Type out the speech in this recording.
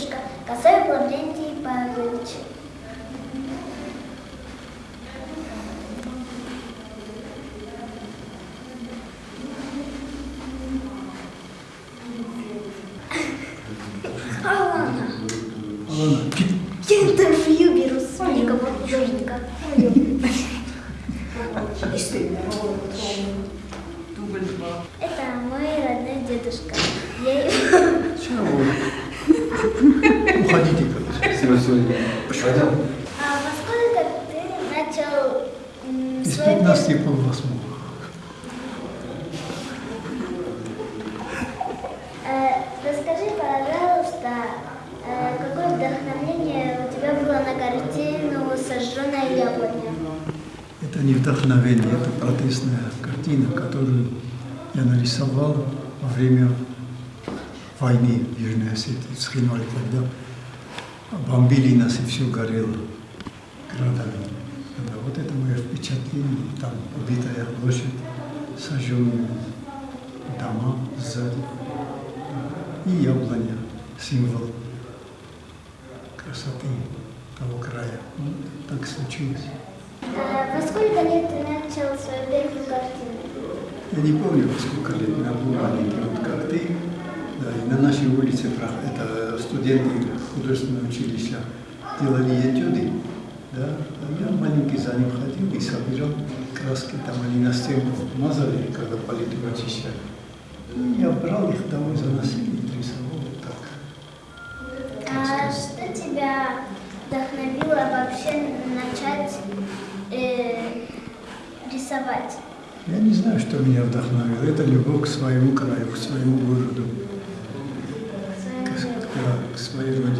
Дедушка, Косой Лаврентий Павлович. Интервью беру с Никого Жорника. И что? Все, все. Пойдем. А во сколько ты начал м, Из свой 15 полвосьмого. Э, Расскажи, пожалуйста, э, какое вдохновение у тебя было на картину «Сожженная яблоня»? Это не вдохновение, это протестная картина, которую я нарисовал во время войны в Южной Осетии, в Схинвале, когда бомбили нас и все горело градами. Да, вот это мое впечатление, там убитая площадь, сожженные дома сзади и яблоня, символ красоты того края. Ну, так случилось. Э, Во сколько лет ты начал свою первую картину? Я не помню, во сколько лет меня был маленький, вот как ты. Да, и на нашей улице студенты художественного училища делали этюды. Да, а я маленький за ним ходил и собирал краски, там они на стену мазали, когда палитру очищали. И я брал их домой, заносил и рисовал вот так. А что тебя вдохновило вообще начать э, рисовать? Я не знаю, что меня вдохновило. Это любовь к своему краю, к своему городу, Своему к,